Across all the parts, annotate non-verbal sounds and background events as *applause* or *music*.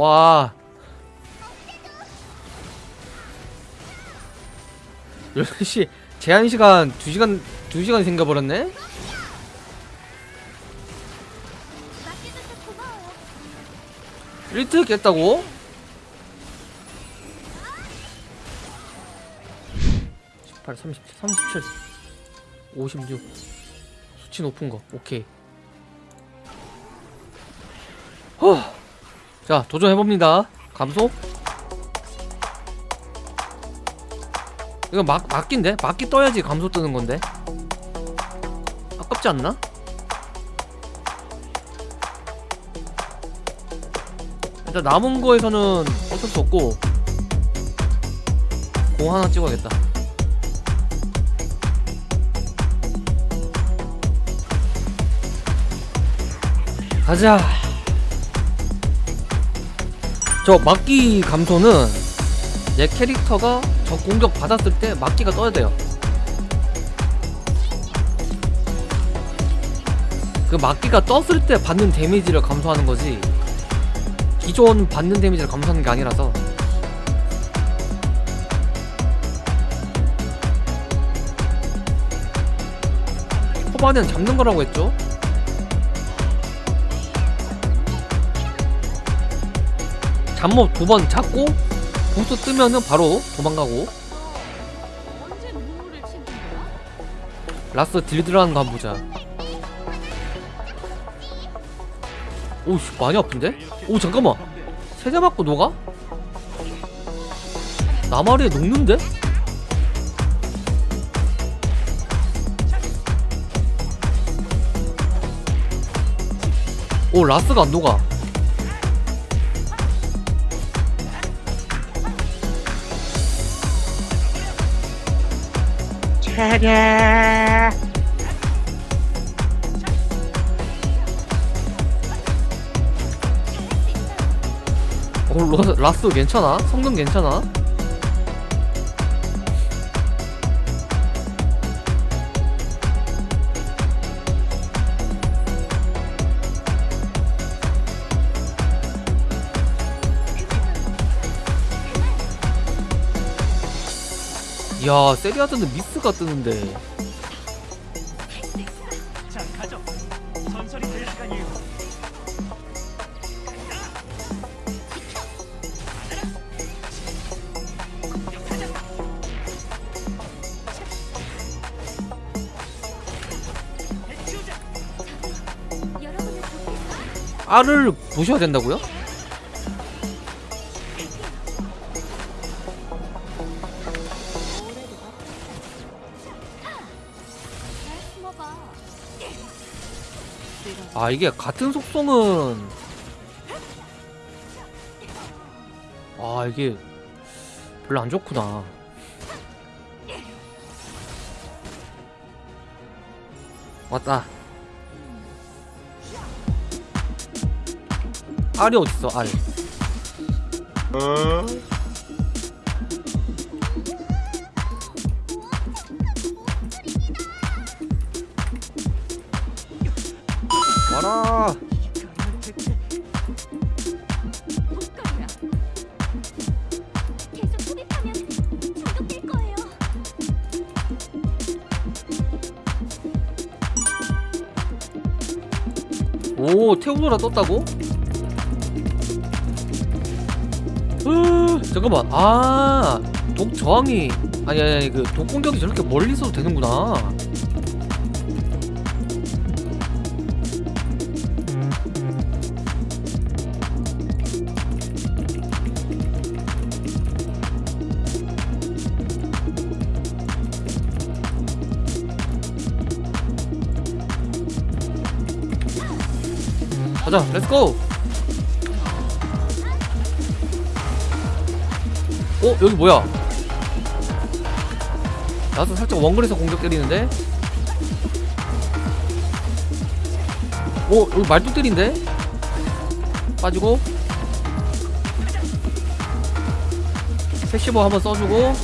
와 12시 제한시간 2시간 2시간이 생겨버렸네? 1트 깼다고? 18, 37, 37 56 수치 높은 거 오케이 허. 자 도전해봅니다. 감소 이거 막, 막기인데? 막기 떠야지 감소 뜨는 건데. 아깝지 않나? 일단 남은 거에서는 어쩔 수 없고. 공 하나 찍어야겠다. 가자 저 막기 감소는 내 캐릭터가 저 공격 받았을 때 막기가 떠야 돼요. 그 막기가 떴을 때 받는 데미지를 감소하는 거지. 기존 받는 데미지를 감소하는 게 아니라서. 초반엔 잡는 거라고 했죠? 잠못 두번 잡고 보스 뜨면은 바로 도망가고? 라스 딜 들어가는 거 한번 보자 오씨 많이 아픈데? 오 잠깐만 세대 맞고 녹아? 나마리에 녹는데? 오 라스가 안 녹아 어, 러, 라스 괜찮아? 성능 괜찮아? 야 세리아드는 미스가 뜨는데. 알을 보셔야 된다고요? 아 이게 같은 속성은. 아 이게 별로 안 좋구나. 왔다. 알이 어딨어 알? 와 오 태우노라 떴다고? 으, 잠깐만. 아 독 저항이. 아니 아니 아니 그 독 공격이 저렇게 멀리 있어도 되는구나 가자 let's go 어 여기 뭐야? 나도 살짝 원거리에서 공격 때리는데? 어 여기 말뚝 때린데? 빠지고. passive 한번 써주고.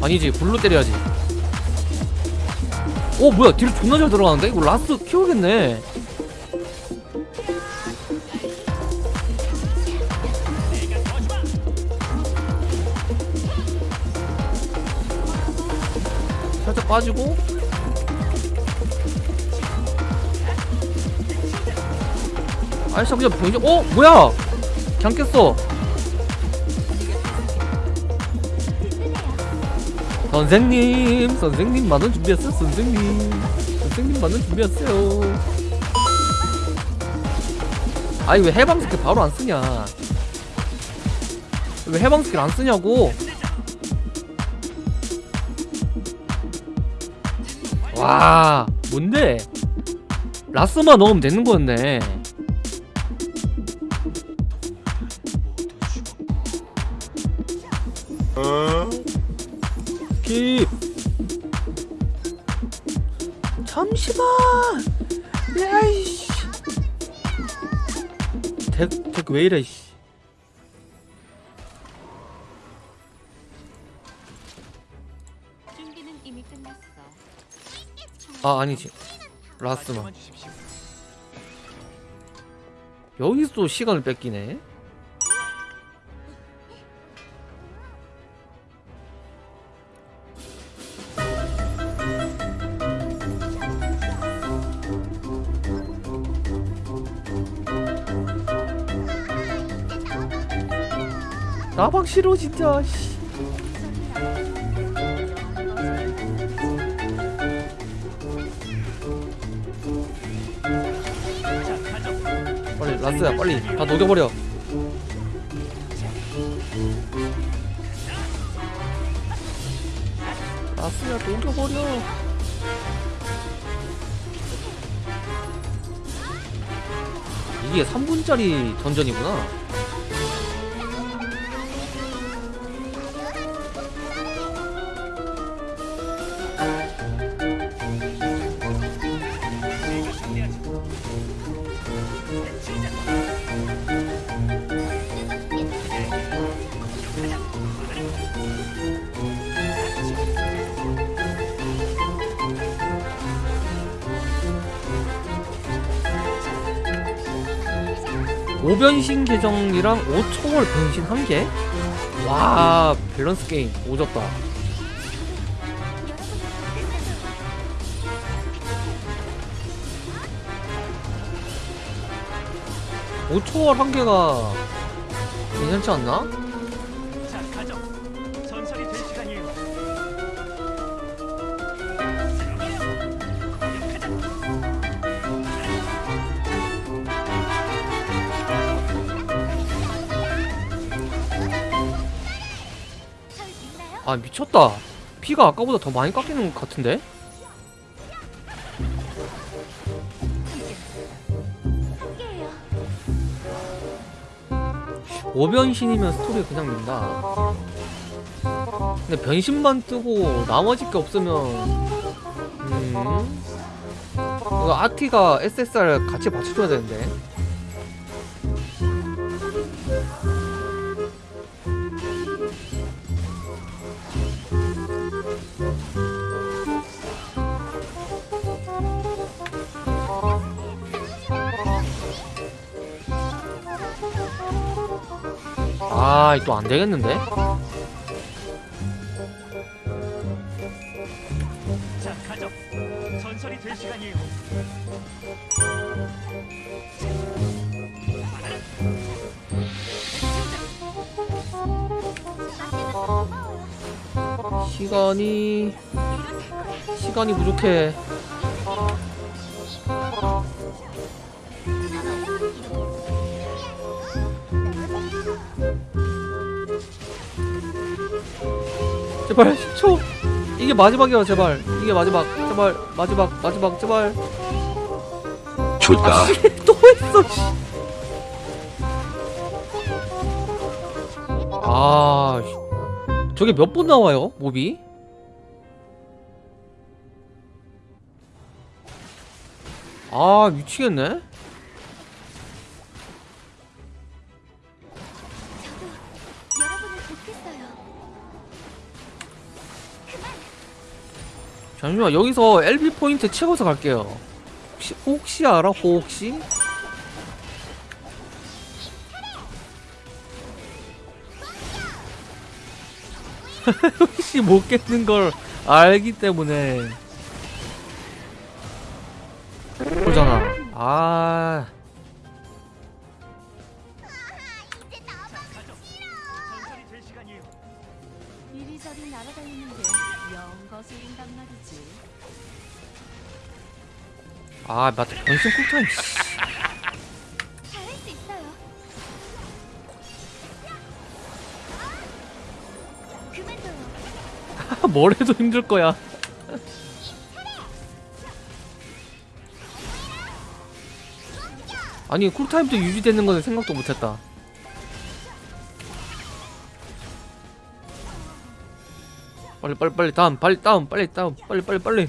아니지 불로 때려야지 어 뭐야 뒤로 존나 잘 들어가는데? 이거 라스 키우겠네 살짝 빠지고 아이씨 그냥 보이죠? 어? 뭐야? 그냥 깼어 선생님 선생님 만원 준비했어요 선생님. 선생님 만원 준비했어요. 아니 왜 해방 스킬 바로 안 쓰냐? 왜 해방 스킬 안 쓰냐고? 와 뭔데? 라스만 넣으면 되는 거였네 킵 잠시만. 야이씨. 덱덱왜 이래 씨. 아 아니지. 라스만. 여기서 또 시간을 뺏기네 나방 싫어 진짜 씨. 빨리 라스야 빨리. 다 녹여버려. 라스야 녹여버려. 이게 3분짜리 던전이구나 오변신 계정이랑 5초월 변신 한 개? 와 밸런스 게임 오졌다 오초월한 개가 괜찮지 않나? 미쳤다. 피가 아까보다 더 많이 깎이는 것 같은데? 오변신이면 스토리 그냥 된다. 근데 변신만 뜨고 나머지 게 없으면 음 이거 아티가 SSR 같이 맞춰줘야 되는데 아, 또 안 되겠는데? 자, 가죠. 전설이 될 시간이에요. 시간이 시간이 부족해. 제발 10초. 이게 마지막이야, 제발. 이게 마지막. 제발 마지막 마지막 제발. 좋다. 또 했어. 씨. 아, 씨. 저게 몇 번 나와요, 몹이? 아, 미치겠네. 잠시만, 여기서 LB 포인트 채워서 갈게요. 혹시, 혹시 알아? 혹시? *laughs* 혹시 못 깼는 걸 알기 때문에 보잖아 아 아 맞다 변신 쿨타임. *laughs* 뭘 해도 힘들 거야. 아니 쿨타임도 유지되는 거는 생각도 못했다. 빨리 빨리 빨리 다음 빨리 다운 빨리 다운 빨리 빨리 빨리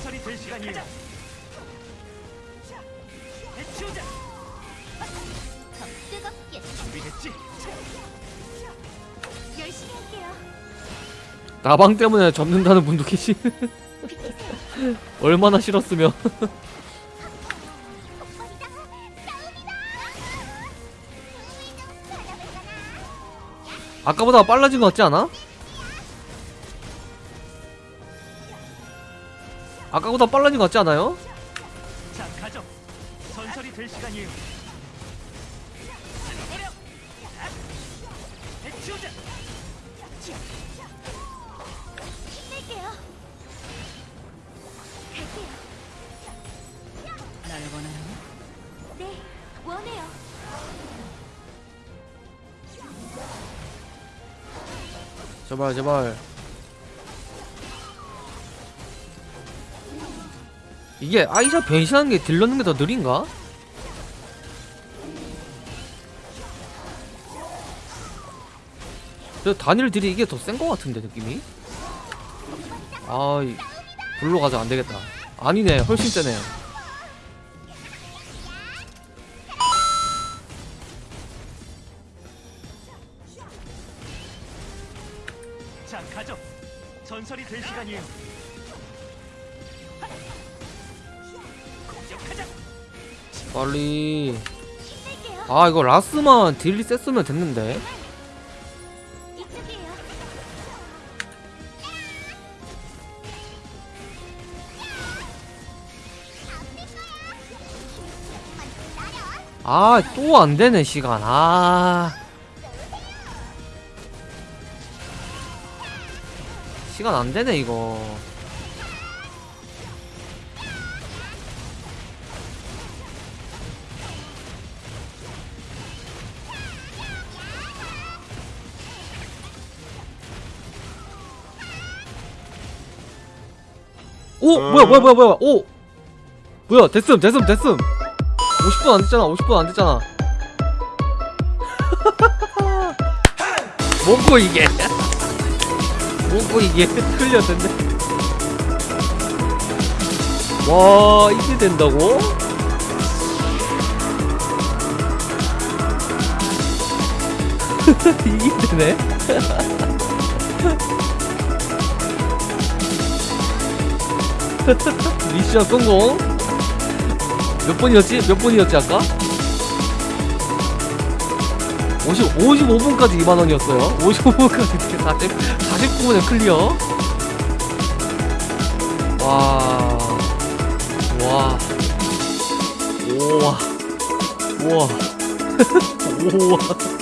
전설이 될 시간이에요. 해치우자. 더 뜨겁게 준비됐지? 열심히 할게요. 나방 때문에 접는다는 분도 계시 *laughs* 얼마나 싫었으면 *laughs* 아까보다 빨라진 것 같지 않아? 아까보다 빨라진 것 같지 않아요? 자, 가죠. 전설이 될 시간이에요. 날 네, 원해요. 제발 제발 이게 아이샤 변신하는 게 딜러는 게 더 느린가? 저 단일 딜이 이게 더 센 거 같은데 느낌이? 아 이- 불로 가자 안 되겠다 아니네 훨씬 세네 자. 전설이 될 시간이에요. 빨리. 아 이거 라스만 딜이 셌으면 됐는데. 아 또 안 되네 시간 아 시간 안 되네 이거 오 뭐야 뭐야 뭐야 뭐야. 오. 뭐야 됐음 됐음 됐음. 50분 안 됐잖아 50분 안 됐잖아. *laughs* 뭐고 이게? *laughs* 뭐고 이게? *laughs* 틀렸는데. 와 이게 된다고? 이게 되네 *laughs* 미션 성공. 몇 번이었지? 몇 번이었지 아까? 50, 55분까지 2만원이었어요. 55분까지 이렇게 40, 49분에 클리어. 와... 와... 오와... 우와... 우와... *laughs*